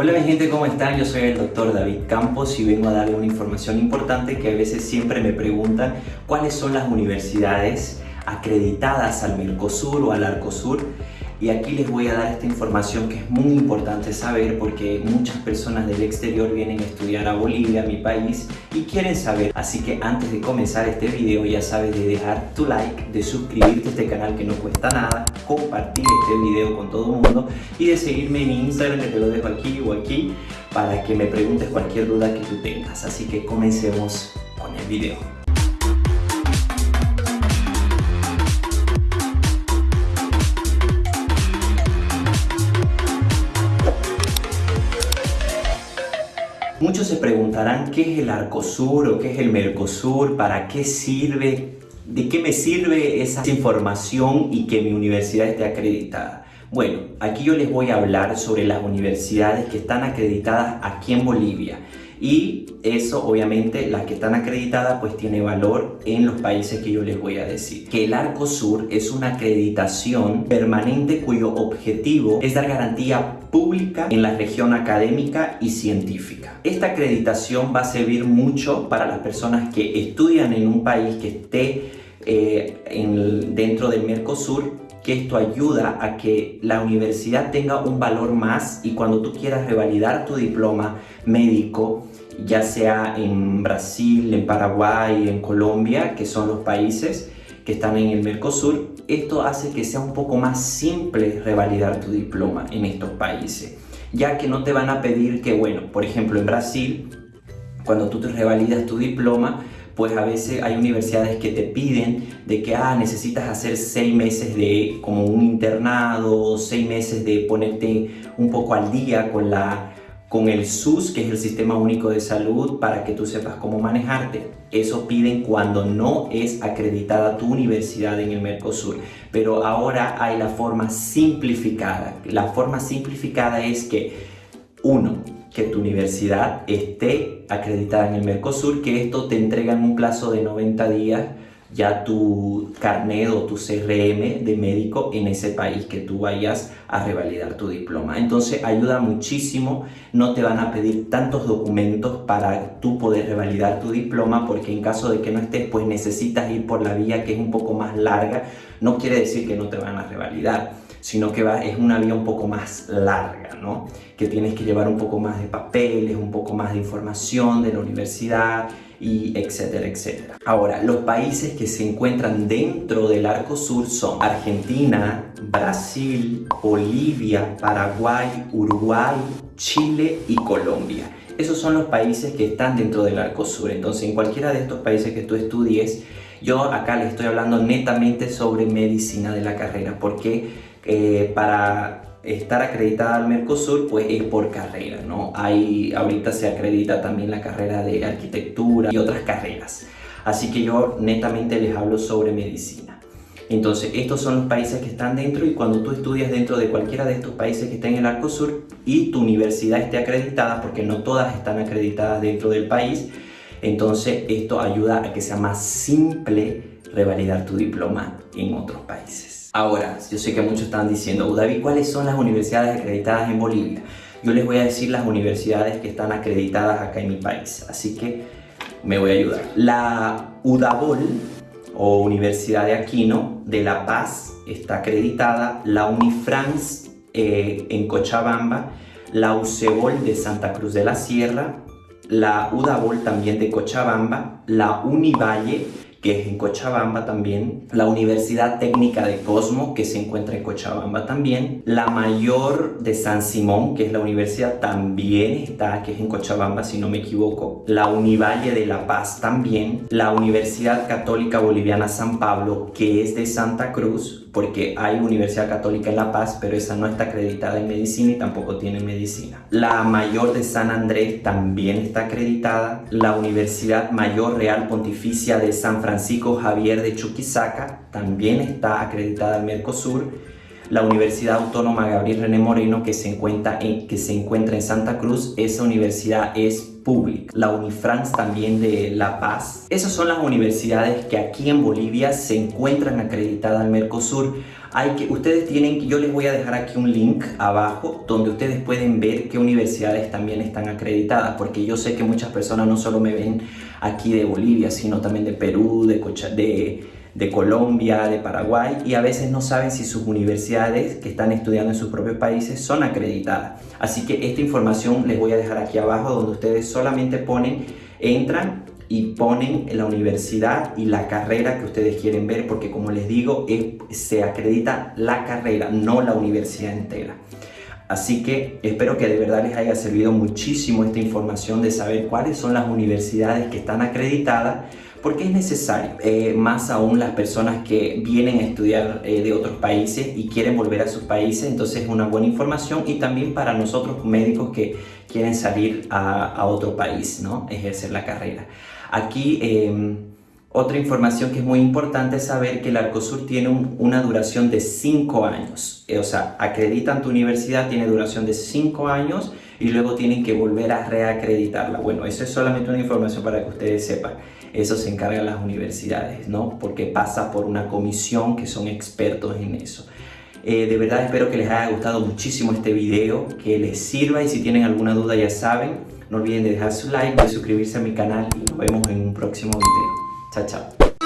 Hola mi gente, ¿cómo están? Yo soy el doctor David Campos y vengo a darle una información importante que a veces siempre me preguntan cuáles son las universidades acreditadas al Mercosur o al Arcosur y aquí les voy a dar esta información que es muy importante saber porque muchas personas del exterior vienen a estudiar a Bolivia, mi país, y quieren saber. Así que antes de comenzar este video ya sabes de dejar tu like, de suscribirte a este canal que no cuesta nada, compartir este video con todo el mundo y de seguirme en Instagram que te lo dejo aquí o aquí para que me preguntes cualquier duda que tú tengas. Así que comencemos con el video. Qué es el Arcosur o qué es el Mercosur, para qué sirve, de qué me sirve esa información y que mi universidad esté acreditada. Bueno, aquí yo les voy a hablar sobre las universidades que están acreditadas aquí en Bolivia y eso obviamente las que están acreditadas pues tiene valor en los países que yo les voy a decir. Que el Arcosur es una acreditación permanente cuyo objetivo es dar garantía pública en la región académica y científica. Esta acreditación va a servir mucho para las personas que estudian en un país que esté eh, dentro del Mercosur que esto ayuda a que la universidad tenga un valor más y cuando tú quieras revalidar tu diploma médico, ya sea en Brasil, en Paraguay, en Colombia, que son los países que están en el Mercosur, esto hace que sea un poco más simple revalidar tu diploma en estos países, ya que no te van a pedir que, bueno, por ejemplo en Brasil, cuando tú te revalidas tu diploma, pues a veces hay universidades que te piden de que ah, necesitas hacer seis meses de como un internado, seis meses de ponerte un poco al día con la con el SUS, que es el Sistema Único de Salud, para que tú sepas cómo manejarte. Eso piden cuando no es acreditada tu universidad en el Mercosur. Pero ahora hay la forma simplificada. La forma simplificada es que, uno, que tu universidad esté acreditada en el Mercosur, que esto te entrega en un plazo de 90 días ya tu carnet o tu CRM de médico en ese país que tú vayas a revalidar tu diploma. Entonces ayuda muchísimo, no te van a pedir tantos documentos para tú poder revalidar tu diploma porque en caso de que no estés pues necesitas ir por la vía que es un poco más larga, no quiere decir que no te van a revalidar sino que va, es una vía un poco más larga, ¿no? Que tienes que llevar un poco más de papeles, un poco más de información de la universidad y etcétera, etcétera. Ahora, los países que se encuentran dentro del Arco Sur son Argentina, Brasil, Bolivia, Paraguay, Uruguay, Chile y Colombia. Esos son los países que están dentro del Arco Sur. Entonces, en cualquiera de estos países que tú estudies, yo acá le estoy hablando netamente sobre medicina de la carrera, porque eh, para estar acreditada al Mercosur pues es por carrera, ¿no? Hay, ahorita se acredita también la carrera de arquitectura y otras carreras. Así que yo netamente les hablo sobre medicina. Entonces, estos son los países que están dentro y cuando tú estudias dentro de cualquiera de estos países que estén en el Arcosur y tu universidad esté acreditada, porque no todas están acreditadas dentro del país, entonces esto ayuda a que sea más simple revalidar tu diploma en otros países. Ahora, yo sé que muchos están diciendo, David, ¿cuáles son las universidades acreditadas en Bolivia? Yo les voy a decir las universidades que están acreditadas acá en mi país, así que me voy a ayudar. La UDABOL, o Universidad de Aquino de La Paz, está acreditada. La Unifrance eh, en Cochabamba, la UCEBOL de Santa Cruz de la Sierra, la UDABOL también de Cochabamba, la Univalle que es en Cochabamba también, la Universidad Técnica de Cosmo, que se encuentra en Cochabamba también, la Mayor de San Simón, que es la universidad, también está, que es en Cochabamba si no me equivoco, la Univalle de La Paz también, la Universidad Católica Boliviana San Pablo, que es de Santa Cruz, porque hay Universidad Católica en La Paz, pero esa no está acreditada en medicina y tampoco tiene medicina. La Mayor de San Andrés también está acreditada, la Universidad Mayor Real Pontificia de San Francisco Javier de Chuquisaca, también está acreditada al Mercosur, la Universidad Autónoma Gabriel René Moreno que se, encuentra en, que se encuentra en Santa Cruz, esa universidad es pública. La Unifrance también de La Paz. Esas son las universidades que aquí en Bolivia se encuentran acreditadas al Mercosur. hay que, ustedes tienen, yo les voy a dejar aquí un link abajo donde ustedes pueden ver qué universidades también están acreditadas, porque yo sé que muchas personas no solo me ven aquí de Bolivia, sino también de Perú, de, de, de Colombia, de Paraguay, y a veces no saben si sus universidades que están estudiando en sus propios países son acreditadas. Así que esta información les voy a dejar aquí abajo donde ustedes solamente ponen, entran y ponen la universidad y la carrera que ustedes quieren ver porque como les digo se acredita la carrera no la universidad entera así que espero que de verdad les haya servido muchísimo esta información de saber cuáles son las universidades que están acreditadas porque es necesario, eh, más aún las personas que vienen a estudiar eh, de otros países y quieren volver a sus países, entonces es una buena información y también para nosotros médicos que quieren salir a, otro país, ¿no? ejercer la carrera. Aquí em, otra información que es muy importante saber que el Arcosur tiene una duración de 5 años. Eh, o sea, acreditan tu universidad, tiene duración de 5 años y luego tienen que volver a reacreditarla. Bueno, eso es solamente una información para que ustedes sepan. Eso se encargan las universidades, ¿no? Porque pasa por una comisión que son expertos en eso. Eh, de verdad espero que les haya gustado muchísimo este video, que les sirva y si tienen alguna duda ya saben, no olviden de dejar su like, de suscribirse a mi canal y nos vemos en un próximo video. Chao, chao.